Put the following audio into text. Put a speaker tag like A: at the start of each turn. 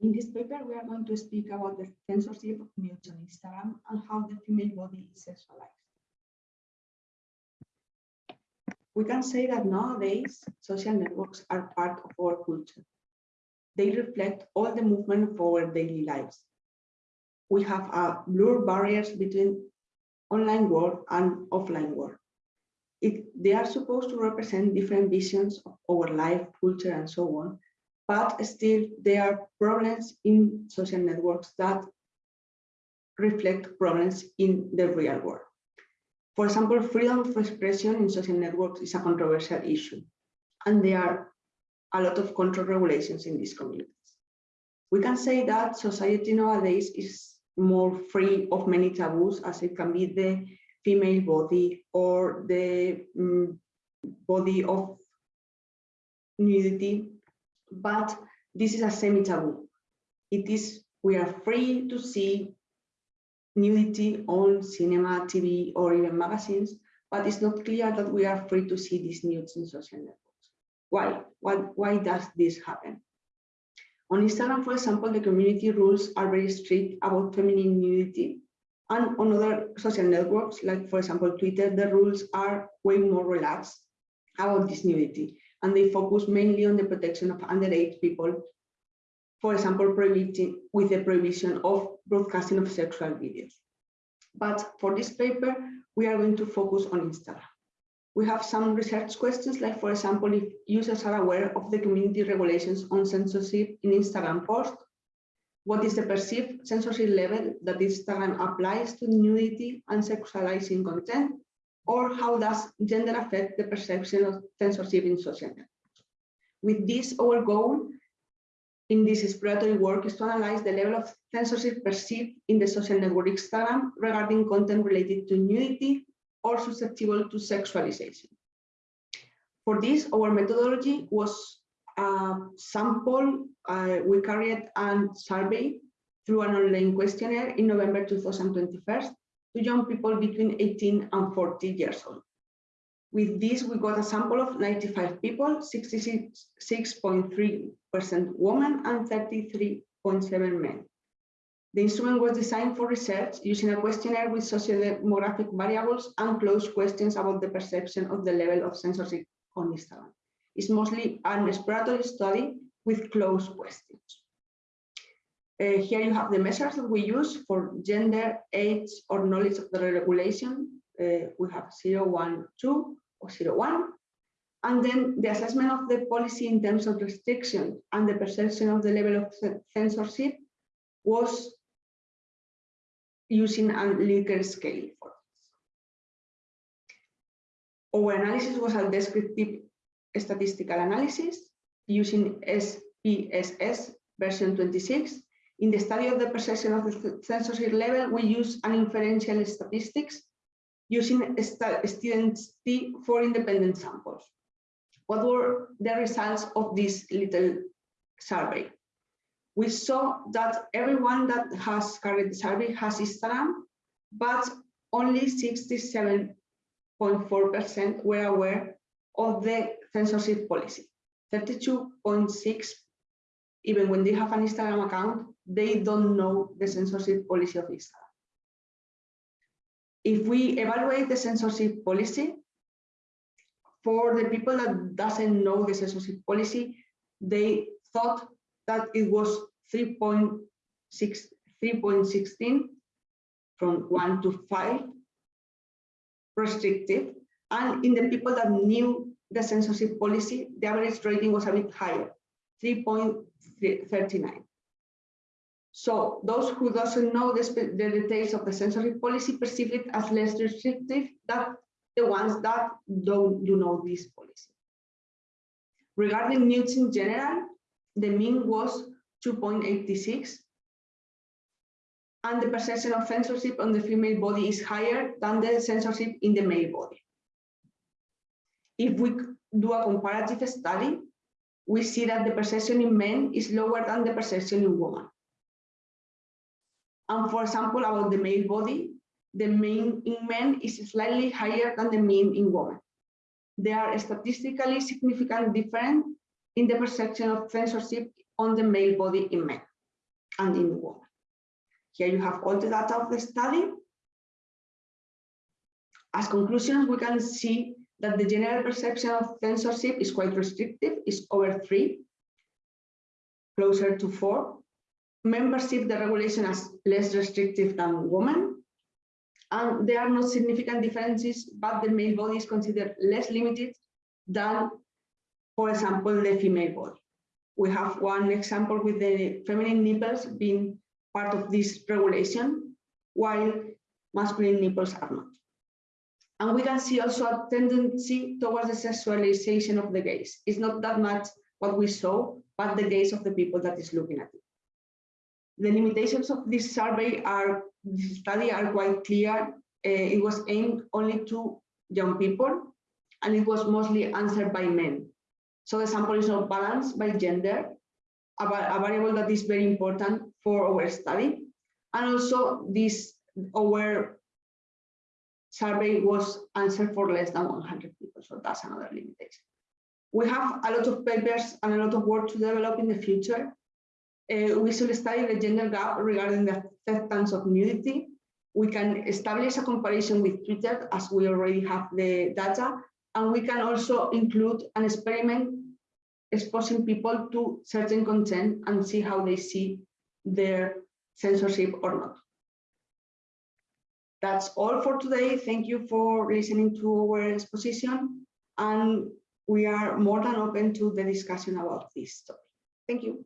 A: In this paper, we are going to speak about the censorship of nudes on Instagram and how the female body is sexualized. We can say that nowadays, social networks are part of our culture. They reflect all the movement of our daily lives. We have a blur barriers between online world and offline world. It, they are supposed to represent different visions of our life, culture, and so on, but still there are problems in social networks that reflect problems in the real world. For example, freedom of expression in social networks is a controversial issue, and there are a lot of control regulations in these communities. We can say that society nowadays is more free of many taboos as it can be the female body or the um, body of nudity, but this is a semi-taboo. It is, we are free to see nudity on cinema, TV, or even magazines, but it's not clear that we are free to see these nudes in social networks. Why? Why, why does this happen? On Instagram, for example, the community rules are very strict about feminine nudity. And on other social networks, like for example, Twitter, the rules are way more relaxed about this nudity. And they focus mainly on the protection of underage people, for example, prohibiting with the prohibition of broadcasting of sexual videos. But for this paper, we are going to focus on Instagram. We have some research questions, like for example, if users are aware of the community regulations on censorship in Instagram post, what is the perceived censorship level that Instagram applies to nudity and sexualizing content, or how does gender affect the perception of censorship in social networks? With this, our goal in this exploratory work is to analyze the level of censorship perceived in the social network Instagram regarding content related to nudity or susceptible to sexualization. For this, our methodology was a sample. Uh, we carried a survey through an online questionnaire in November 2021 to young people between 18 and 40 years old. With this, we got a sample of 95 people, 66.3% women and 33.7 men. The instrument was designed for research using a questionnaire with socio-demographic variables and closed questions about the perception of the level of censorship on Instagram. It's mostly an exploratory study with closed questions. Uh, here you have the measures that we use for gender, age, or knowledge of the regulation. Uh, we have 0, 1, 2, or 0, 1. And then the assessment of the policy in terms of restriction and the perception of the level of censorship was using a Likert scale four. Our analysis was a descriptive statistical analysis using SPSS version 26. In the study of the perception of the censorship level, we use an inferential statistics using students T for independent samples. What were the results of this little survey? we saw that everyone that has carried the survey has Instagram, but only 67.4% were aware of the censorship policy. 32.6, even when they have an Instagram account, they don't know the censorship policy of Instagram. If we evaluate the censorship policy, for the people that doesn't know the censorship policy, they thought that it was 3.16 from 1 to 5 restrictive. And in the people that knew the censorship policy, the average rating was a bit higher, 3.39. So those who doesn't know the, the, details of the censorship policy perceive it as less restrictive than the ones that don't do know this policy. Regarding nudes in general, the mean was 2.86 and the perception of censorship on the female body is higher than the censorship in the male body. If we do a comparative study, we see that the perception in men is lower than the perception in women. And for example, about the male body, the mean in men is slightly higher than the mean in women. There are statistically significant difference in the perception of censorship on the male body in men. and in women. Here you have all the data of the study. As conclusions, we can see that the general perception of censorship is quite restrictive, is over three, closer to four. Members see the regulation as less restrictive than women. And there are no significant differences, but the male body is considered less limited than, for example, the female body. We have one example with the feminine nipples being part of this regulation, while masculine nipples are not. And we can see also a tendency towards the sexualization of the gaze. It's not that much what we saw, but the gaze of the people that is looking at it. The limitations of this survey are, this study are quite clear. Uh, it was aimed only to young people, and it was mostly answered by men. So the sample is not balanced by gender, a, a variable that is very important for our study. And also this, our survey was answered for less than 100 people, so that's another limitation. We have a lot of papers and a lot of work to develop in the future. Uh, we should study the gender gap regarding the acceptance of nudity. We can establish a comparison with Twitter as we already have the data, and we can also include an experiment exposing people to certain content and see how they see their censorship or not. That's all for today. Thank you for listening to our exposition. And we are more than open to the discussion about this topic. Thank you.